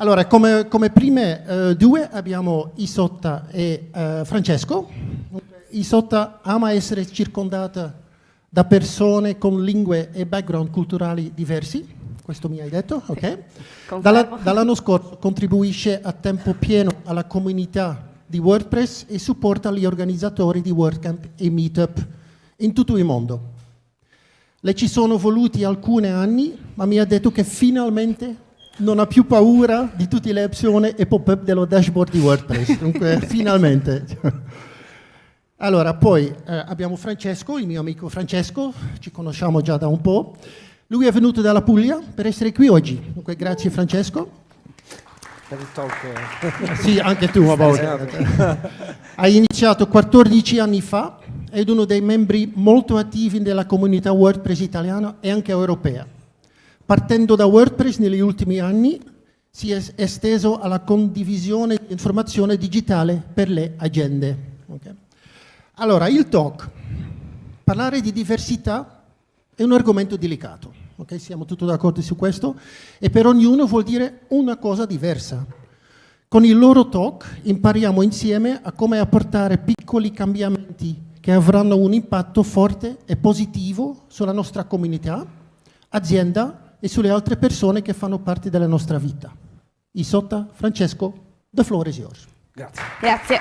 Allora, come, come prime eh, due abbiamo Isotta e eh, Francesco. Isotta ama essere circondata da persone con lingue e background culturali diversi, questo mi hai detto, ok? Dalla, dall'anno scorso contribuisce a tempo pieno alla comunità di WordPress e supporta gli organizzatori di WordCamp e Meetup in tutto il mondo. Le ci sono voluti alcuni anni, ma mi ha detto che finalmente non ha più paura di tutte le opzioni e pop-up dello dashboard di WordPress. Dunque, finalmente. Allora, poi eh, abbiamo Francesco, il mio amico Francesco, ci conosciamo già da un po'. Lui è venuto dalla Puglia per essere qui oggi. Dunque, grazie Francesco. Per il talk. sì, anche tu a volte. Hai iniziato 14 anni fa, ed uno dei membri molto attivi della comunità WordPress italiana e anche europea partendo da WordPress negli ultimi anni si è esteso alla condivisione di informazione digitale per le agende. Okay. Allora, il talk. Parlare di diversità è un argomento delicato, okay? siamo tutti d'accordo su questo, e per ognuno vuol dire una cosa diversa. Con il loro talk impariamo insieme a come apportare piccoli cambiamenti che avranno un impatto forte e positivo sulla nostra comunità, azienda e sulle altre persone che fanno parte della nostra vita. Isotta, Francesco, the floor is yours. Grazie. Grazie.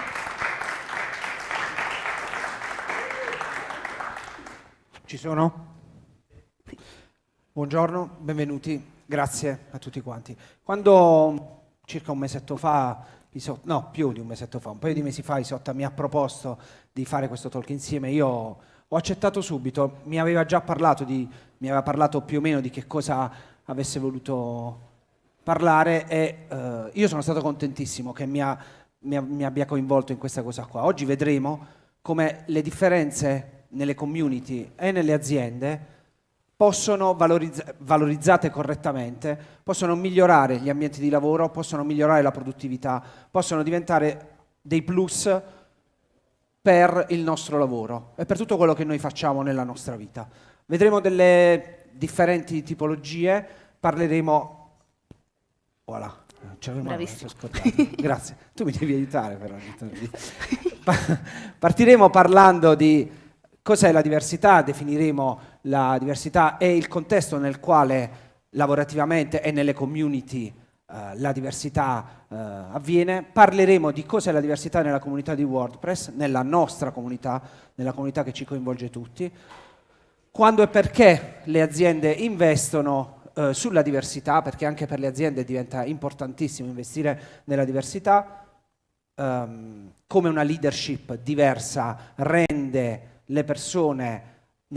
Ci sono? Buongiorno, benvenuti, grazie a tutti quanti. Quando circa un mesetto fa, Isotta, no, più di un mesetto fa, un paio di mesi fa Isotta mi ha proposto di fare questo talk insieme, io ho accettato subito, mi aveva già parlato di aveva parlato più o meno di che cosa avesse voluto parlare e eh, io sono stato contentissimo che mi, ha, mi, mi, abbia coinvolto in questa cosa qua. Oggi vedremo come le differenze nelle community e nelle aziende possono, valorizz valorizzate correttamente, possono migliorare gli ambienti di lavoro, possono migliorare la produttività, possono diventare dei plus per il nostro lavoro e per tutto quello che noi facciamo nella nostra vita. Vedremo delle differenti tipologie, parleremo... Voilà. Bravissimo. Grazie. Tu mi devi aiutare però. Partiremo parlando di cos'è la diversità, definiremo la diversità e il contesto nel quale lavorativamente e nelle community la diversità uh, avviene, parleremo di cos'è la diversità nella comunità di WordPress, nella nostra comunità, nella comunità che ci coinvolge tutti, quando e perché le aziende investono eh, sulla diversità, perché anche per le aziende diventa importantissimo investire nella diversità, um, come una leadership diversa rende le persone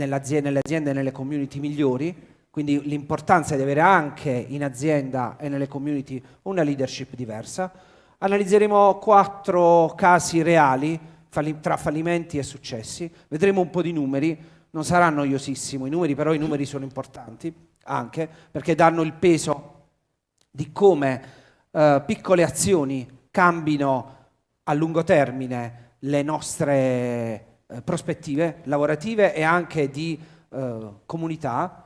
aziende, nelle aziende e nelle community migliori, quindi l'importanza di avere anche in azienda e nelle community una leadership diversa. Analizzeremo quattro casi reali tra fallimenti e successi, vedremo un po' di numeri, non sarà noiosissimo i numeri, però i numeri sono importanti anche perché danno il peso di come eh, piccole azioni cambino a lungo termine le nostre eh, prospettive lavorative e anche di eh, comunità.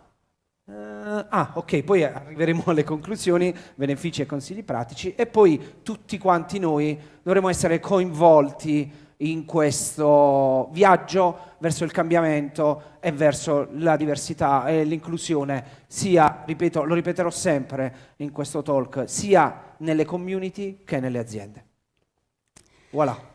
Eh, ah, ok, poi arriveremo alle conclusioni, benefici e consigli pratici e poi tutti quanti noi dovremo essere coinvolti in questo viaggio verso il cambiamento e verso la diversità e l'inclusione, sia, ripeto, lo ripeterò sempre in questo talk, sia nelle community che nelle aziende. Voilà.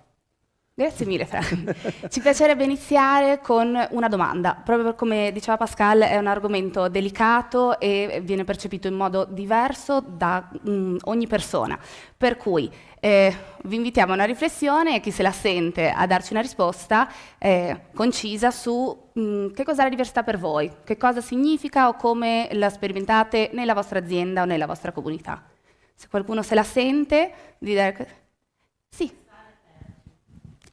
Grazie mille Frank. Ci piacerebbe iniziare con una domanda. Proprio come diceva Pascal è un argomento delicato e viene percepito in modo diverso da um, ogni persona. Per cui eh, vi invitiamo a una riflessione e chi se la sente a darci una risposta eh, concisa su mh, mm, che cos'è la diversità per voi, che cosa significa o come la sperimentate nella vostra azienda o nella vostra comunità. Se qualcuno se la sente, di dire... Sì.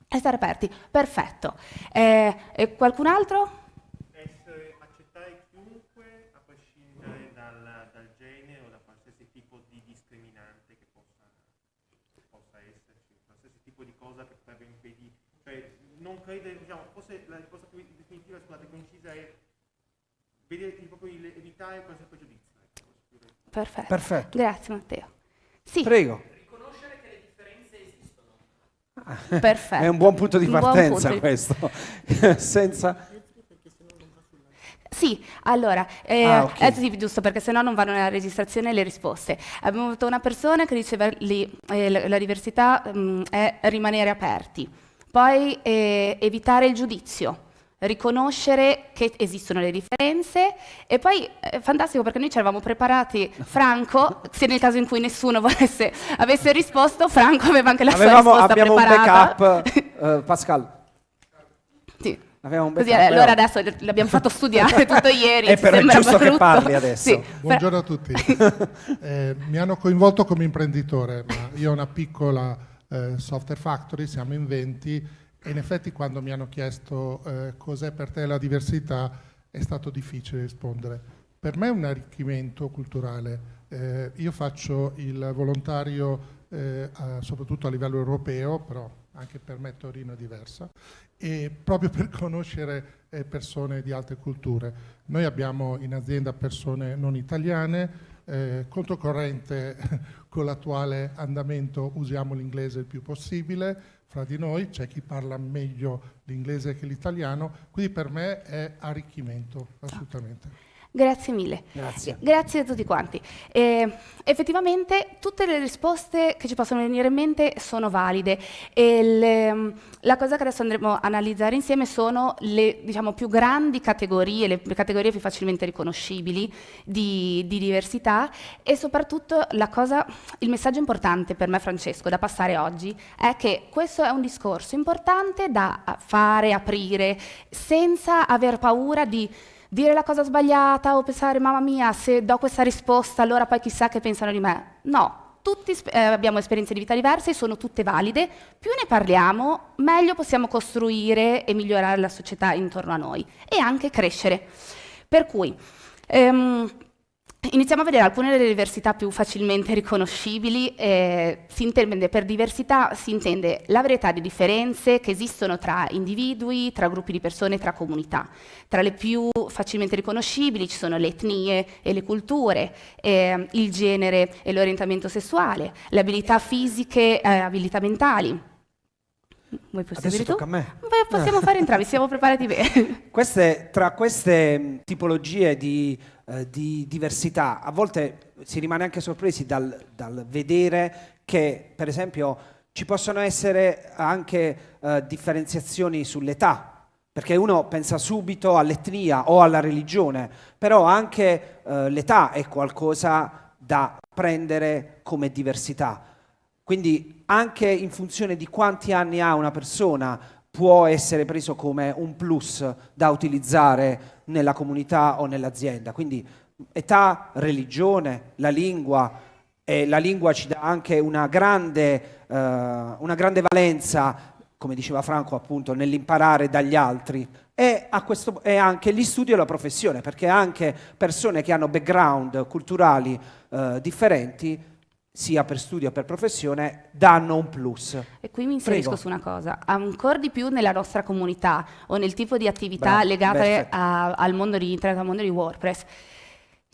Restare aperti, perfetto. Eh, e qualcun altro? Essere, accettare chiunque a prescindere dal, dal, genere o da qualsiasi tipo di discriminante che possa, possa esserci, qualsiasi tipo di cosa che potrebbe impedire. Cioè, non credere, diciamo, forse la risposta più definitiva, scusate, concisa è vedere, proprio evitare qualsiasi pregiudizio. Perfetto. Perfetto. Grazie Matteo. Sì. Prego. Perfetto. È un buon punto di partenza punto questo. Senza... Sì, allora, eh, Ah, ok. è sì, giusto perché sennò non vanno nella registrazione le risposte. Abbiamo avuto una persona che diceva lì, eh, la, la diversità mm, è rimanere aperti, poi eh, evitare il giudizio, riconoscere che esistono le differenze e poi è fantastico perché noi ci eravamo preparati, Franco, se nel caso in cui nessuno volesse, avesse risposto, Franco aveva anche la Avevamo- sua risposta abbiamo un preparata. backup, eh, Pascal. Sì. Avevamo un Così, backup, eh, allora però- adesso l'abbiamo fatto studiare tutto ieri. Eh, però è sembrava giusto che brutto. parli adesso. Sì, Buongiorno a tutti. Eh, mi hanno coinvolto come imprenditore, ma io ho una piccola eh, software factory, siamo in 20 e in effetti quando mi hanno chiesto eh, cos'è per te la diversità è stato difficile rispondere. Per me è un arricchimento culturale. Eh, io faccio il volontario eh, soprattutto a livello europeo, però anche per me Torino è diversa, e proprio per conoscere eh, persone di altre culture. Noi abbiamo in azienda persone non italiane, eh, controcorrente con l'attuale andamento usiamo l'inglese il più possibile, fra di noi c'è chi parla meglio l'inglese che l'italiano, quindi per me è arricchimento, assolutamente. Grazie mille. Grazie. Grazie a tutti quanti. Eh, effettivamente tutte le risposte che ci possono venire in mente sono valide e le- la cosa che adesso andremo a analizzare insieme sono le diciamo, più grandi categorie, le, categorie più facilmente riconoscibili di, di diversità e soprattutto la cosa, il messaggio importante per me Francesco da passare oggi è che questo è un discorso importante da fare, aprire, senza aver paura di dire la cosa sbagliata o pensare mamma mia se do questa risposta allora poi chissà che pensano di me. No, tutti eh, abbiamo esperienze di vita diverse, sono tutte valide, più ne parliamo meglio possiamo costruire e migliorare la società intorno a noi e anche crescere. Per cui ehm, Iniziamo a vedere alcune delle diversità più facilmente riconoscibili. Eh, si intende, per diversità si intende la varietà di differenze che esistono tra individui, tra gruppi di persone, tra comunità. Tra le più facilmente riconoscibili ci sono le etnie e le culture, eh, il genere e l'orientamento sessuale, le abilità fisiche e abilità mentali. Vuoi Adesso proseguire tu? a me. Beh, possiamo fare entrambi, siamo preparati bene. Queste, tra queste mh, tipologie di, eh, di diversità, a volte si rimane anche sorpresi dal, dal vedere che, per esempio, ci possono essere anche eh, differenziazioni sull'età, perché uno pensa subito all'etnia o alla religione, però anche eh, l'età è qualcosa da prendere come diversità. Quindi anche in funzione di quanti anni ha una persona può essere preso come un plus da utilizzare nella comunità o nell'azienda. Quindi età, religione, la lingua, e la lingua ci dà anche una grande, eh, una grande valenza, come diceva Franco appunto, nell'imparare dagli altri. E, questo, e anche gli studi e la professione, perché anche persone che hanno background culturali eh, differenti sia per studio o per professione, danno un plus. E qui mi inserisco Prego. su una cosa, ancora di più nella nostra comunità o nel tipo di attività Bravo, legate a- al mondo di internet, al mondo di WordPress.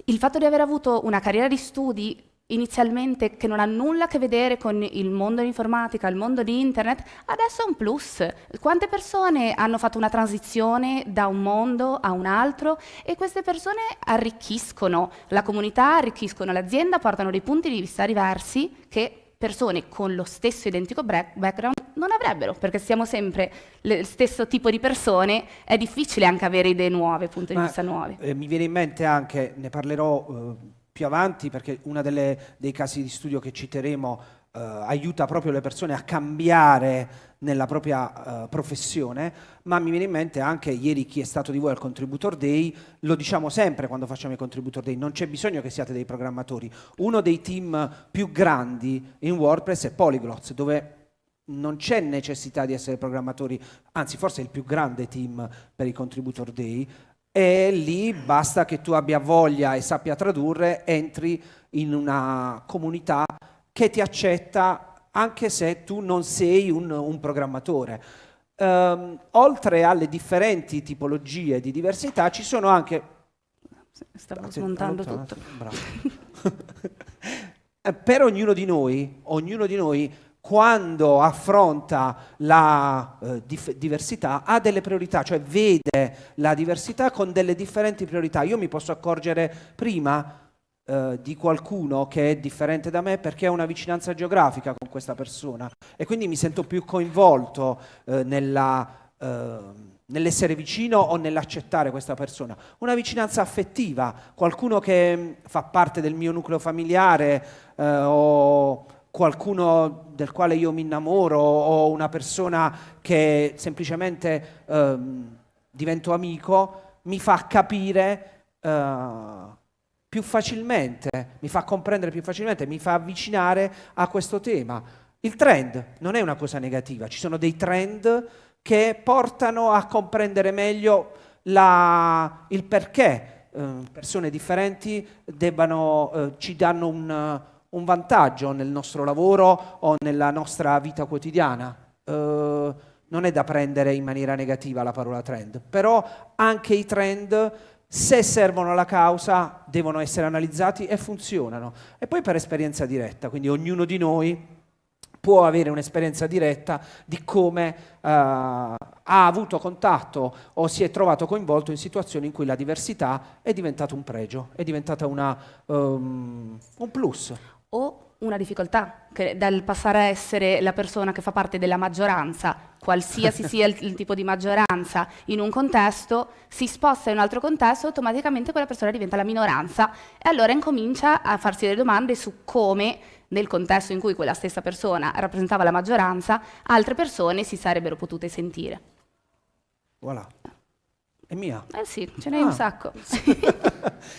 Il fatto di aver avuto una carriera di studi inizialmente che non ha nulla a che vedere con il mondo dell'informatica, il mondo di internet, adesso è un plus. Quante persone hanno fatto una transizione da un mondo a un altro e queste persone arricchiscono la comunità, arricchiscono l'azienda, portano dei punti di vista diversi che persone con lo stesso identico background non avrebbero, perché siamo sempre lo stesso tipo di persone, è difficile anche avere idee nuove, punti di vista nuovi. eh, mi viene in mente anche, ne parlerò eh, più avanti perché uno dei casi di studio che citeremo eh, aiuta proprio le persone a cambiare nella propria eh, professione, ma mi viene in mente anche ieri chi è stato di voi al Contributor Day, lo diciamo sempre quando facciamo i Contributor Day, non c'è bisogno che siate dei programmatori. Uno dei team più grandi in WordPress è Polyglots, dove non c'è necessità di essere programmatori, anzi forse è il più grande team per i Contributor Day, e lì basta che tu abbia voglia e sappia tradurre, entri in una comunità che ti accetta anche se tu non sei un, un programmatore. Ehm, oltre alle differenti tipologie di diversità ci sono anche... Stavo smontando tutto. Per ognuno di noi, ognuno di noi quando affronta la eh, diversità ha delle priorità, cioè vede la diversità con delle differenti priorità. Io mi posso accorgere prima eh, di qualcuno che è differente da me perché ho una vicinanza geografica con questa persona e quindi mi sento più coinvolto eh, nella, eh, nell'essere vicino o nell'accettare questa persona. Una vicinanza affettiva, qualcuno che mm, fa parte del mio nucleo familiare eh, o qualcuno del quale io mi innamoro o una persona che semplicemente ehm, divento amico, mi fa capire eh, più facilmente, mi fa comprendere più facilmente, mi fa avvicinare a questo tema. Il trend non è una cosa negativa, ci sono dei trend che portano a comprendere meglio la, il perché eh, persone differenti debbano, eh, ci danno un, un, vantaggio nel nostro lavoro o nella nostra vita quotidiana. Eh, non è da prendere in maniera negativa la parola trend, però anche i trend se servono alla causa devono essere analizzati e funzionano. E poi per esperienza diretta, quindi ognuno di noi può avere un'esperienza diretta di come uh, ha avuto contatto o si è trovato coinvolto in situazioni in cui la diversità è diventata un pregio, è diventata una, um, un plus. O una difficoltà, che dal passare a essere la persona che fa parte della maggioranza, qualsiasi sia il, il, tipo di maggioranza, in un contesto, si sposta in un altro contesto, automaticamente quella persona diventa la minoranza e allora incomincia a farsi delle domande su come nel contesto in cui quella stessa persona rappresentava la maggioranza, altre persone si sarebbero potute sentire. Voilà. È mia? Eh sì, ce n'è ah. un sacco.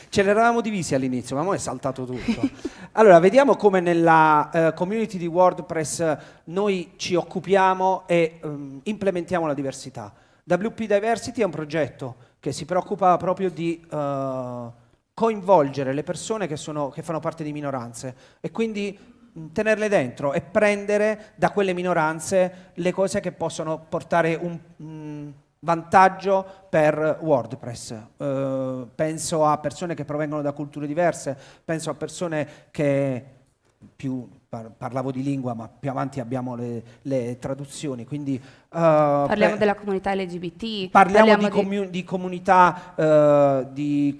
ce l'eravamo divisi all'inizio, ma ora è saltato tutto. allora, vediamo come nella uh, community di WordPress noi ci occupiamo e um, implementiamo la diversità. WP Diversity è un progetto che si preoccupa proprio di uh, coinvolgere le persone che, sono, che fanno parte di minoranze e quindi tenerle dentro e prendere da quelle minoranze le cose che possono portare un... Vantaggio per WordPress. Uh, penso a persone che provengono da culture diverse, penso a persone che più par parlavo di lingua, ma più avanti abbiamo le, le traduzioni. Quindi, uh, parliamo della comunità LGBT, parliamo, parliamo di, comu di, comunità uh, di,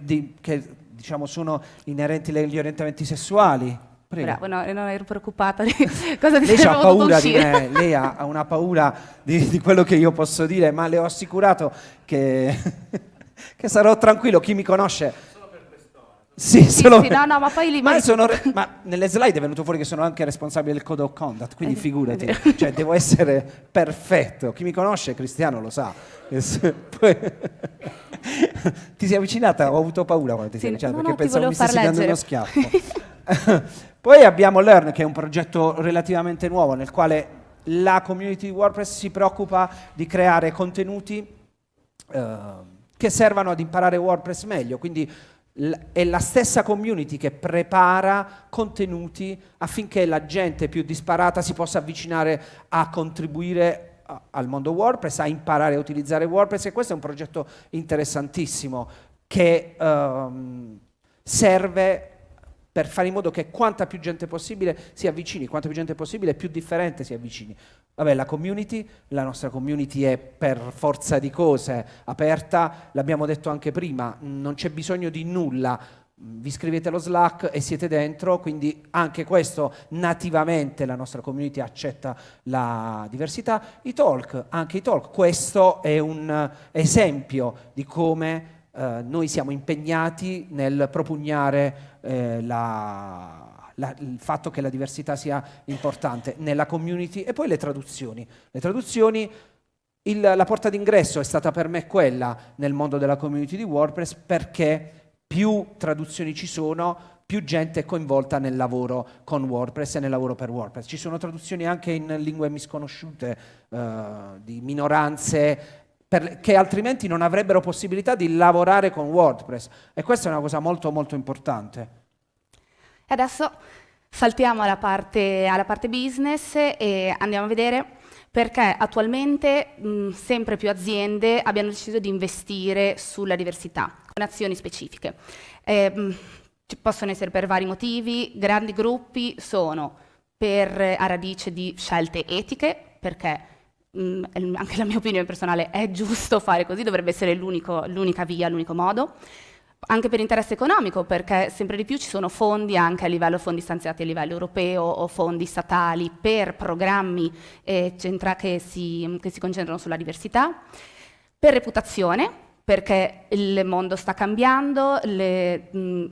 di, che diciamo, sono inerenti agli orientamenti sessuali. Prego. Bravo, no, non ero preoccupata di cosa ti Lei ha paura di me, lei ha, ha una paura di, di, quello che io posso dire, ma le ho assicurato che, che sarò tranquillo, chi mi conosce... Sì, sì, solo sì, no, no, ma poi li ma, sono, ma nelle slide è venuto fuori che sono anche responsabile del code of conduct, quindi eh, figurati, cioè devo essere perfetto. Chi mi conosce, Cristiano, lo sa. Ti sei avvicinata? Ho avuto paura quando ti sei avvicinata perché pensavo mi stessi dando uno schiaffo. Poi abbiamo Learn, che è un progetto relativamente nuovo, nel quale la community di WordPress si preoccupa di creare contenuti eh, che servano ad imparare WordPress meglio. Quindi è la stessa community che prepara contenuti affinché la gente più disparata si possa avvicinare a contribuire al mondo WordPress, a imparare a utilizzare WordPress e questo è un progetto interessantissimo che um, serve per fare in modo che quanta più gente possibile si avvicini, quanta più gente possibile più differente si avvicini. Vabbè, la community, la nostra community è per forza di cose aperta, l'abbiamo detto anche prima, non c'è bisogno di nulla, vi iscrivete allo Slack e siete dentro, quindi anche questo nativamente la nostra community accetta la diversità. I talk, anche i talk, questo è un esempio di come eh, noi siamo impegnati nel propugnare eh, la, la, il fatto che la diversità sia importante nella community e poi le traduzioni. Le traduzioni il, la porta d'ingresso è stata per me quella nel mondo della community di WordPress perché più traduzioni ci sono, più gente è coinvolta nel lavoro con WordPress e nel lavoro per WordPress. Ci sono traduzioni anche in lingue misconosciute uh, di minoranze per, che altrimenti non avrebbero possibilità di lavorare con WordPress. E questa è una cosa molto molto importante. Adesso saltiamo alla parte, alla parte business e andiamo a vedere perché attualmente mh, sempre più aziende abbiano deciso di investire sulla diversità con azioni specifiche. Eh, ci possono essere per vari motivi, grandi gruppi sono per, a radice di scelte etiche, perché mh, anche la mia opinione personale è giusto fare così, dovrebbe essere l'unica via, l'unico modo anche per interesse economico, perché sempre di più ci sono fondi anche a livello fondi stanziati a livello europeo o fondi statali per programmi eh, che, si, che si concentrano sulla diversità, per reputazione, perché il mondo sta cambiando, le, mh,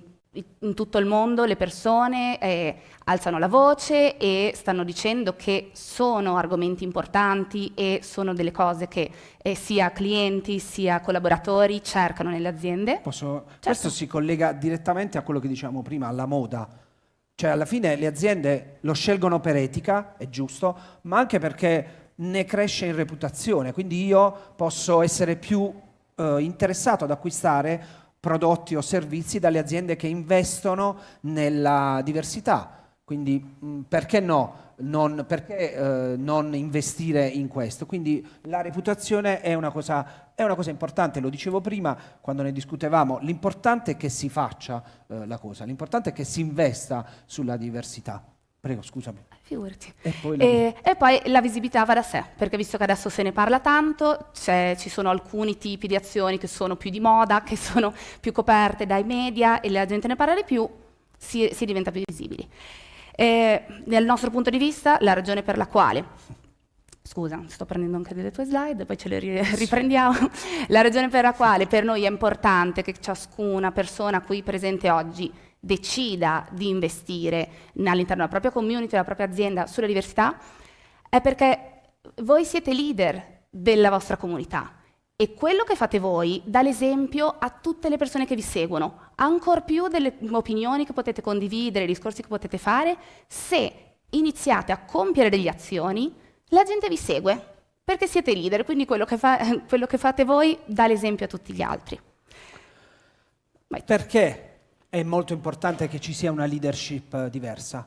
in tutto il mondo le persone eh, alzano la voce e stanno dicendo che sono argomenti importanti e sono delle cose che eh, sia clienti sia collaboratori cercano nelle aziende. Posso... Certo. Questo si collega direttamente a quello che dicevamo prima, alla moda. Cioè alla fine le aziende lo scelgono per etica, è giusto, ma anche perché ne cresce in reputazione, quindi io posso essere più eh, interessato ad acquistare prodotti o servizi dalle aziende che investono nella diversità. Quindi mh, perché no? Non, perché eh, non investire in questo? Quindi la reputazione è una, cosa, è una, cosa, importante, lo dicevo prima quando ne discutevamo, l'importante è che si faccia eh, la cosa, l'importante è che si investa sulla diversità. Prego, scusami. Figurati. E poi, e, e poi, la visibilità va da sé, perché visto che adesso se ne parla tanto, ci sono alcuni tipi di azioni che sono più di moda, che sono più coperte dai media e la gente ne parla di più, si, si diventa più visibili. E, dal nostro punto di vista, la ragione per la quale Scusa, sto prendendo anche delle tue slide, poi ce le riprendiamo. La ragione per la quale per noi è importante che ciascuna persona qui presente oggi decida di investire all'interno della propria community, della propria azienda sulla diversità, è perché voi siete leader della vostra comunità. E quello che fate voi dà l'esempio a tutte le persone che vi seguono, ancor più delle opinioni che potete condividere, discorsi che potete fare, se iniziate a compiere delle azioni, la gente vi segue, perché siete leader, quindi quello che, fa, quello che fate voi dà l'esempio a tutti gli altri. Vai. Perché è molto importante che ci sia una leadership eh, diversa,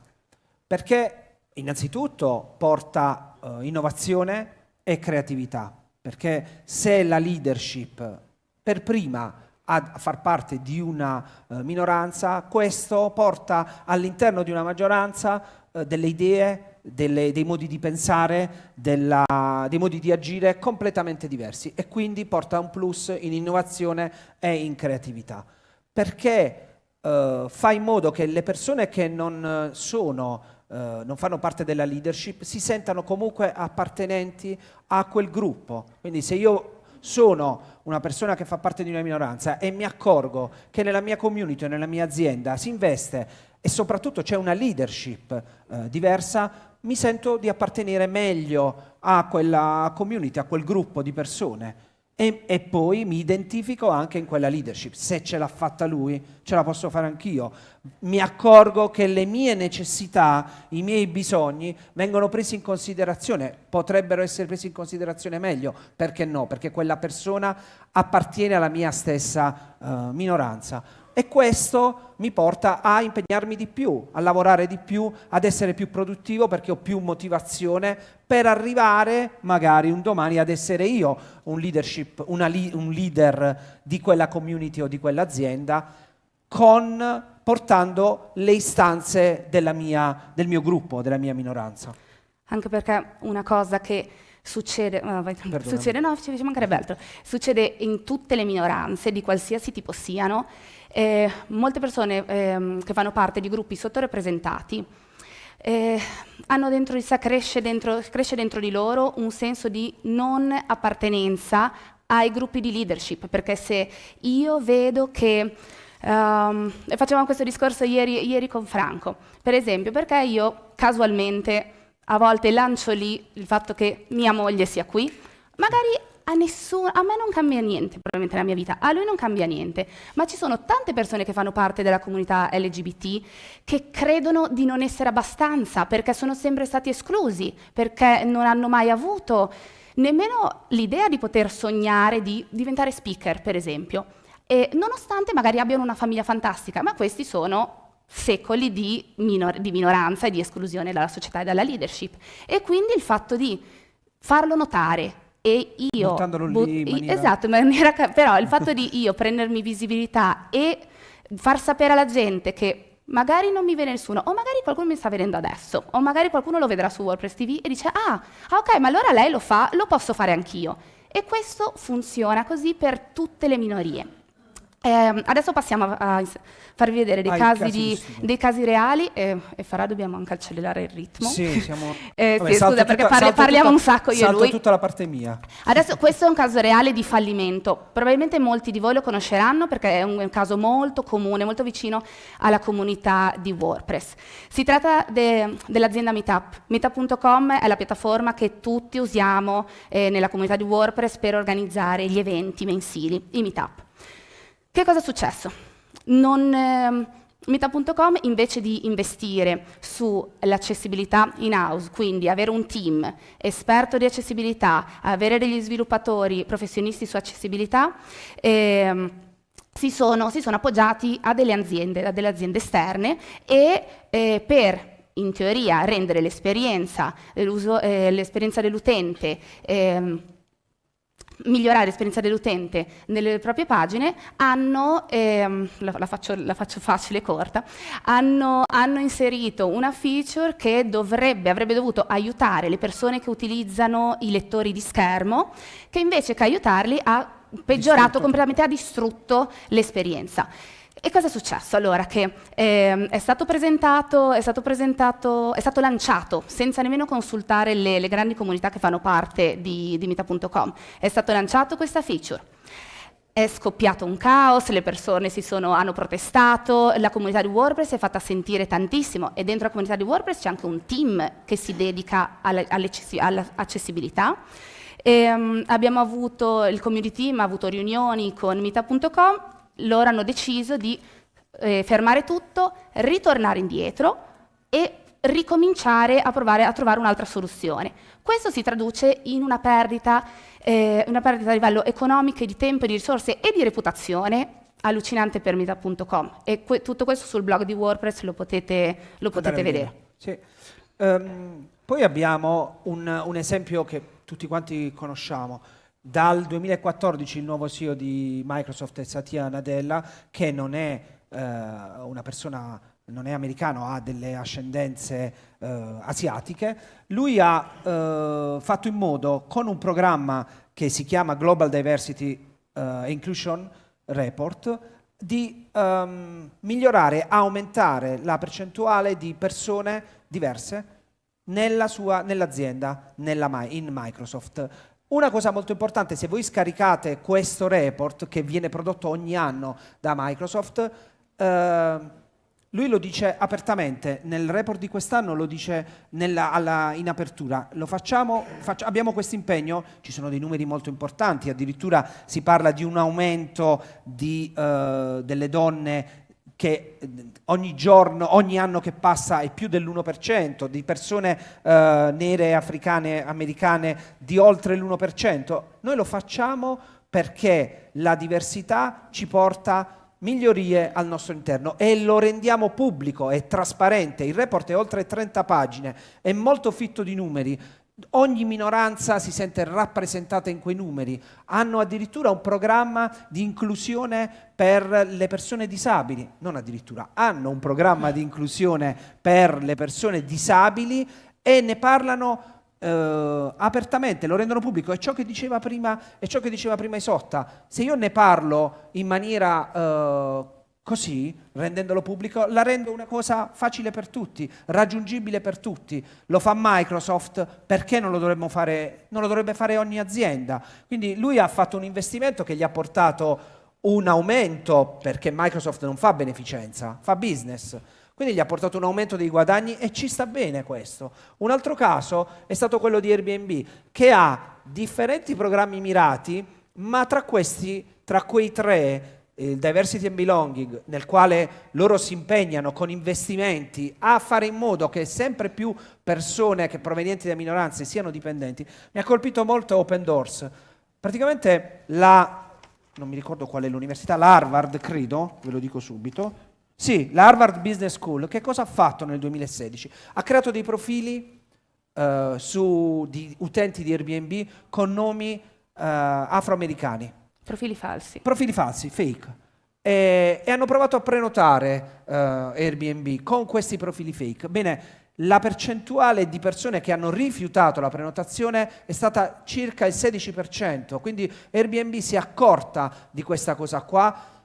perché innanzitutto porta uh, innovazione e creatività, perché se la leadership per prima a far parte di una uh, minoranza, questo porta all'interno di una maggioranza uh, delle idee, delle, dei modi di pensare, della, dei modi di agire completamente diversi e quindi porta un plus in innovazione e in creatività. Perché uh, fa in modo che le persone che non, sono, uh, non fanno parte della leadership si sentano comunque appartenenti a quel gruppo. Quindi se io sono una persona che fa parte di una minoranza e mi accorgo che nella mia community nella mia azienda si investe e soprattutto c'è una leadership eh, diversa, mi sento di appartenere meglio a quella community, a quel gruppo di persone e, e, poi mi identifico anche in quella leadership. Se ce l'ha fatta lui, ce la posso fare anch'io. Mi accorgo che le mie necessità, i miei bisogni vengono presi in considerazione, potrebbero essere presi in considerazione meglio. Perché no? Perché quella persona appartiene alla mia stessa uh, minoranza. E questo mi porta a impegnarmi di più, a lavorare di più, ad essere più produttivo perché ho più motivazione per arrivare magari un domani ad essere io un, leadership, li, un leader di quella community o di quell'azienda con, portando le istanze mia, del mio gruppo, della mia minoranza. Anche perché una cosa che succede, succede, no, ci mancherebbe altro, succede in tutte le minoranze, di qualsiasi tipo siano, eh, molte persone eh, che fanno parte di gruppi sottorepresentati eh, hanno dentro di sé, cresce dentro, cresce dentro di loro un senso di non appartenenza ai gruppi di leadership, perché se io vedo che Um, facevamo questo discorso ieri, ieri, con Franco, per esempio, perché io casualmente a volte lancio lì il fatto che mia moglie sia qui, magari a nessuno, a me non cambia niente probabilmente nella mia vita, a lui non cambia niente, ma ci sono tante persone che fanno parte della comunità LGBT che credono di non essere abbastanza perché sono sempre stati esclusi, perché non hanno mai avuto nemmeno l'idea di poter sognare di diventare speaker, per esempio. E nonostante magari abbiano una famiglia fantastica, ma questi sono secoli di, minor di minoranza e di esclusione dalla società e dalla leadership. E quindi il fatto di farlo notare, e io... Buttandolo lì in maniera... Esatto, in maniera, però il fatto di io prendermi visibilità e far sapere alla gente che magari non mi vede nessuno, o magari qualcuno mi sta vedendo adesso, o magari qualcuno lo vedrà su WordPress TV e dice ah, ah ok, ma allora lei lo fa, lo posso fare anch'io. E questo funziona così per tutte le minorie. Eh, adesso passiamo a, a farvi vedere dei, casi, casi, di, dei casi, reali e, e Farà dobbiamo anche accelerare il ritmo. Sì, siamo... eh, Vabbè, sì, scusa perché parli, parliamo tutta, un sacco io e lui. tutta la parte mia. Adesso questo è un caso reale di fallimento. Probabilmente molti di voi lo conosceranno perché è un, un caso molto comune, molto vicino alla comunità di WordPress. Si tratta de, dell'azienda Meetup. Meetup.com è la piattaforma che tutti usiamo eh, nella comunità di WordPress per organizzare gli eventi mensili, i Meetup. Che cosa è successo? Eh, Meta.com invece di investire sull'accessibilità in house, quindi avere un team esperto di accessibilità, avere degli sviluppatori professionisti su accessibilità, eh, si, sono, si, sono, appoggiati a delle aziende, a delle aziende esterne e eh, per in teoria rendere l'esperienza, eh, dell'utente ehm, migliorare l'esperienza dell'utente nelle proprie pagine, hanno, ehm, la, la, faccio, la, faccio, facile e corta, hanno, hanno, inserito una feature che dovrebbe, avrebbe dovuto aiutare le persone che utilizzano i lettori di schermo, che invece che aiutarli ha peggiorato distrutto. completamente, ha distrutto l'esperienza. E cosa è successo? Allora, che eh, è, stato presentato, è, stato presentato, è stato lanciato senza nemmeno consultare le, le grandi comunità che fanno parte di, di Mita.com. È stato lanciato questa feature. È scoppiato un caos, le persone sono, hanno protestato, la comunità di WordPress si è fatta sentire tantissimo e dentro la comunità di WordPress c'è anche un team che si dedica all'accessibilità. Ehm, abbiamo avuto, il community team ha avuto riunioni con Mita.com loro hanno deciso di eh, fermare tutto, ritornare indietro e ricominciare a provare a trovare un'altra soluzione. Questo si traduce in una perdita, eh, una perdita a livello economico, di tempo, di risorse e di reputazione allucinante per Meta.com e que tutto questo sul blog di WordPress lo potete, lo potete vedere. Sì. Um, poi abbiamo un, un esempio che tutti quanti conosciamo, dal 2014 il nuovo CEO di Microsoft è Satya Nadella, che non è eh, una persona, non è americano, ha delle ascendenze eh, asiatiche. Lui ha eh, fatto in modo, con un programma che si chiama Global Diversity eh, Inclusion Report, di um, migliorare, aumentare la percentuale di persone diverse nell'azienda, nell in Microsoft. Una cosa molto importante, se voi scaricate questo report che viene prodotto ogni anno da Microsoft, eh, lui lo dice apertamente, nel report di quest'anno lo dice nella, alla, in apertura, facciamo, faccio, abbiamo questo impegno, ci sono dei numeri molto importanti, addirittura si parla di un aumento di, uh, delle donne che eh, ogni giorno, ogni anno che passa è più dell'1%, di persone eh, nere, africane, americane di oltre l'1%. Noi lo facciamo perché la diversità ci porta migliorie al nostro interno e lo rendiamo pubblico, è trasparente, il report è oltre 30 pagine, è molto fitto di numeri, ogni minoranza si sente rappresentata in quei numeri, hanno addirittura un programma di inclusione per le persone disabili, non addirittura, hanno un programma di inclusione per le persone disabili e ne parlano eh, apertamente, lo rendono pubblico, è ciò che diceva prima, è ciò che diceva prima Isotta, se io ne parlo in maniera... Eh, Così, rendendolo pubblico, la rendo una cosa facile per tutti, raggiungibile per tutti. Lo fa Microsoft, perché non lo, fare, non lo dovrebbe fare ogni azienda? Quindi lui ha fatto un investimento che gli ha portato un aumento, perché Microsoft non fa beneficenza, fa business. Quindi gli ha portato un aumento dei guadagni e ci sta bene questo. Un altro caso è stato quello di Airbnb, che ha differenti programmi mirati, ma tra questi, tra quei tre, il diversity and belonging, nel quale loro si impegnano con investimenti a fare in modo che sempre più persone che provenienti da minoranze siano dipendenti, mi ha colpito molto Open Doors. Praticamente la, non mi ricordo qual è l'università, l'Harvard credo, ve lo dico subito, sì, la Harvard Business School, che cosa ha fatto nel 2016? Ha creato dei profili uh, su, di utenti di Airbnb con nomi uh, afroamericani Profili falsi. Profili falsi, fake. e, e hanno provato a prenotare uh, Airbnb con questi profili fake. Bene, la percentuale di persone che hanno rifiutato la prenotazione è stata circa il 16%, quindi Airbnb si è accorta di questa cosa qua.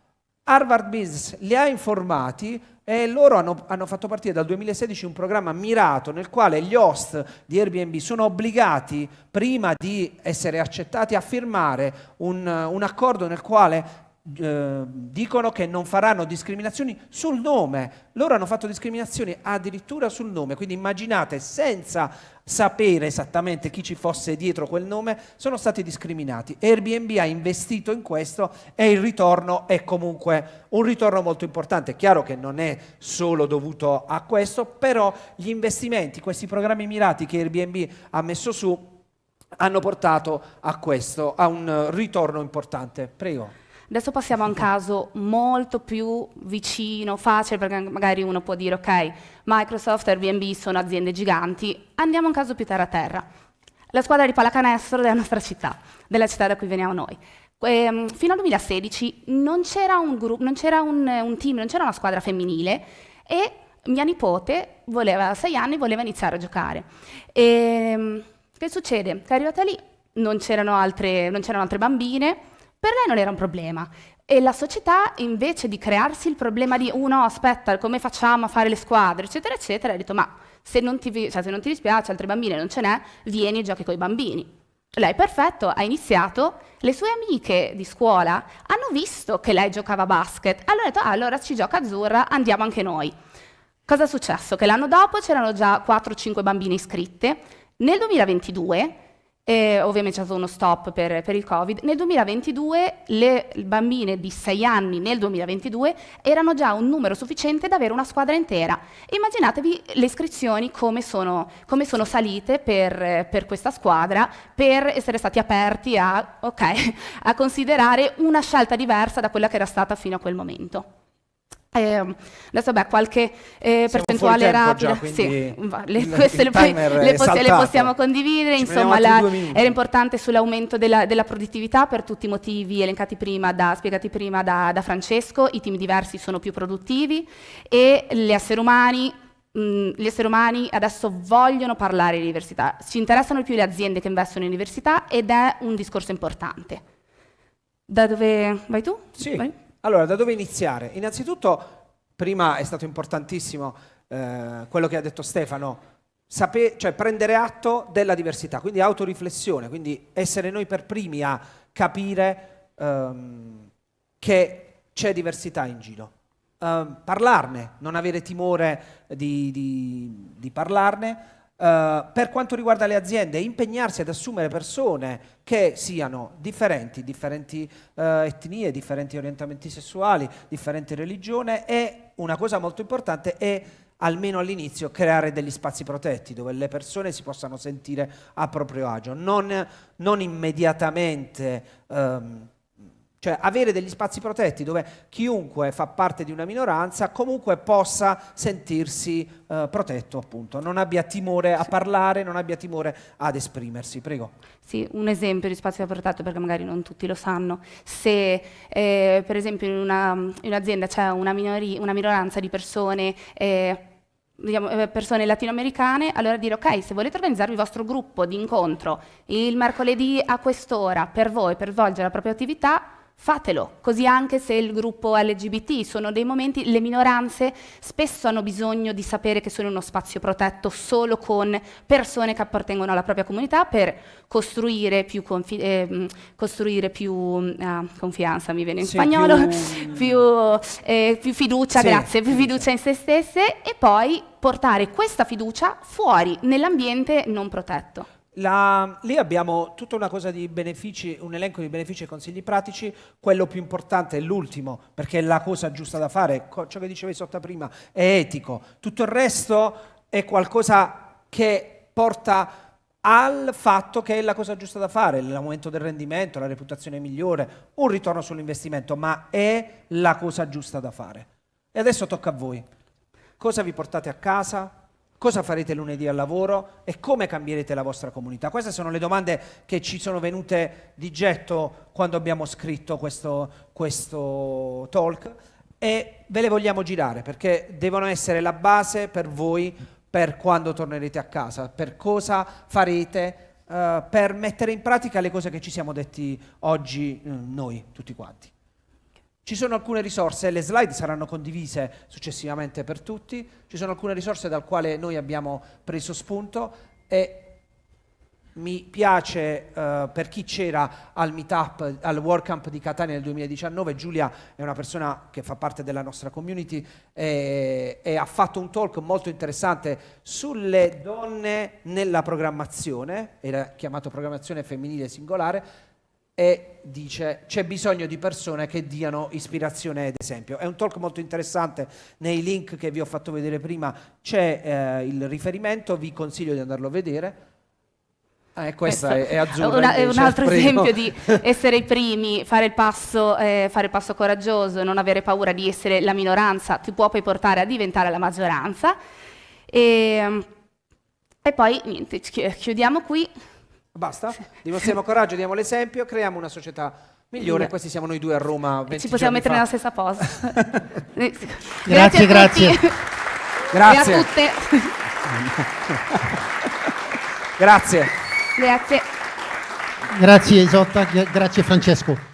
Harvard Business li ha informati e loro hanno, hanno, fatto partire dal 2016 un programma mirato nel quale gli host di Airbnb sono obbligati, prima di essere accettati, a firmare un, un accordo nel quale eh, dicono che non faranno discriminazioni sul nome. Loro hanno fatto discriminazioni addirittura sul nome, quindi immaginate senza sapere esattamente chi ci fosse dietro quel nome, sono stati discriminati. Airbnb ha investito in questo e il ritorno è comunque un ritorno molto importante. È chiaro che non è solo dovuto a questo, però gli investimenti, questi programmi mirati che Airbnb ha messo su, hanno portato a questo, a un ritorno importante. Prego. Adesso passiamo a un caso molto più vicino, facile, perché magari uno può dire ok, Microsoft e Airbnb sono aziende giganti, andiamo a un caso più terra-terra. La squadra di pallacanestro della nostra città, della città da cui veniamo noi. E, fino al 2016 non c'era un, un, un team, non c'era una squadra femminile e mia nipote voleva, a sei anni voleva iniziare a giocare. E, che succede? Che arrivata lì non c'erano altre, altre bambine, per lei non era un problema. E la società, invece di crearsi il problema di uno, oh, aspetta, come facciamo a fare le squadre, eccetera, eccetera, ha detto, ma se non ti, cioè, se non ti dispiace, altre bambine non ce n'è, vieni e giochi con i bambini. Lei, perfetto, ha iniziato, le sue amiche di scuola hanno visto che lei giocava a basket, allora ha detto, ah, allora ci gioca azzurra, andiamo anche noi. Cosa è successo? Che l'anno dopo c'erano già 4-5 bambine iscritte, nel 2022 e ovviamente c'è stato uno stop per, per, il Covid. Nel 2022 le bambine di 6 anni nel 2022 erano già un numero sufficiente da avere una squadra intera. Immaginatevi le iscrizioni come sono, come sono salite per, per, questa squadra per essere stati aperti a, okay, a considerare una scelta diversa da quella che era stata fino a quel momento. Eh, adesso beh, qualche eh, percentuale rapida, già, sì, le, il, queste il le, le, poss le, possiamo condividere, Ci insomma la, era importante sull'aumento della, della, produttività per tutti i motivi elencati prima, da, spiegati prima da, da, Francesco, i team diversi sono più produttivi e gli esseri umani mh, gli esseri umani adesso vogliono parlare di università, ci interessano più le aziende che investono in università ed è un discorso importante. Da dove vai tu? Sì. Vai? Allora, da dove iniziare? Innanzitutto, prima è stato importantissimo eh, quello che ha detto Stefano, sape- cioè prendere atto della diversità, quindi autoriflessione, quindi essere noi per primi a capire ehm, che c'è diversità in giro. Um, parlarne, non avere timore di, di, di parlarne, Uh, per quanto riguarda le aziende, impegnarsi ad assumere persone che siano differenti, differenti uh, etnie, differenti orientamenti sessuali, differenti religione e una cosa molto importante è almeno all'inizio creare degli spazi protetti dove le persone si possano sentire a proprio agio, non, non immediatamente um, cioè avere degli spazi protetti dove chiunque fa parte di una minoranza comunque possa sentirsi eh, protetto, appunto, non abbia timore a parlare, non abbia timore ad esprimersi. Prego. Sì, un esempio di spazio protetto perché magari non tutti lo sanno. Se eh, per esempio in, una, in un'azienda c'è una, una, minoranza di persone eh, diciamo, eh, persone latinoamericane, allora dire ok, se volete organizzarvi il vostro gruppo di incontro il mercoledì a quest'ora per voi, per svolgere la propria attività, fatelo, così anche se il gruppo LGBT sono dei momenti, le minoranze spesso hanno bisogno di sapere che sono in uno spazio protetto solo con persone che appartengono alla propria comunità per costruire più, eh, costruire più uh, confianza, mi viene in sì, spagnolo, più, più, eh, più fiducia, sì, grazie, più fiducia in se stesse e poi portare questa fiducia fuori nell'ambiente non protetto. La, lì abbiamo tutta una cosa di benefici, un elenco di benefici e consigli pratici, quello più importante è l'ultimo, perché è la cosa giusta da fare, ciò che dicevi sotto prima è etico, tutto il resto è qualcosa che porta al fatto che è la cosa giusta da fare, l'aumento del rendimento, la reputazione migliore, un ritorno sull'investimento, ma è la cosa giusta da fare. E adesso tocca a voi. Cosa vi portate a casa? Cosa farete lunedì al lavoro e come cambierete la vostra comunità? Queste sono le domande che ci sono venute di getto quando abbiamo scritto questo, questo talk e ve le vogliamo girare perché devono essere la base per voi per quando tornerete a casa, per cosa farete uh, per mettere in pratica le cose che ci siamo detti oggi uh, noi, tutti quanti. Ci sono alcune risorse, le slide saranno condivise successivamente per tutti, ci sono alcune risorse dal quale noi abbiamo preso spunto e mi piace uh, per chi c'era al meetup, al WordCamp di Catania nel 2019, Giulia è una persona che fa parte della nostra community e, e, ha fatto un talk molto interessante sulle donne nella programmazione, era chiamato programmazione femminile singolare, e dice c'è bisogno di persone che diano ispirazione ed esempio. È un talk molto interessante, nei link che vi ho fatto vedere prima c'è eh, il riferimento, vi consiglio di andarlo a vedere eh, questa è, è azzurra. Una, un altro esempio di essere i primi, fare il, passo, eh, fare il passo coraggioso, non avere paura di essere la minoranza, ti può poi portare a diventare la maggioranza. E, e poi niente, chiudiamo qui. Basta, dimostriamo coraggio, diamo l'esempio, creiamo una società migliore. Questi siamo noi due a Roma. Ci possiamo mettere fa. nella stessa posa. grazie, grazie. Grazie. E a tutte. grazie. Grazie. Grazie Isotta, grazie Francesco.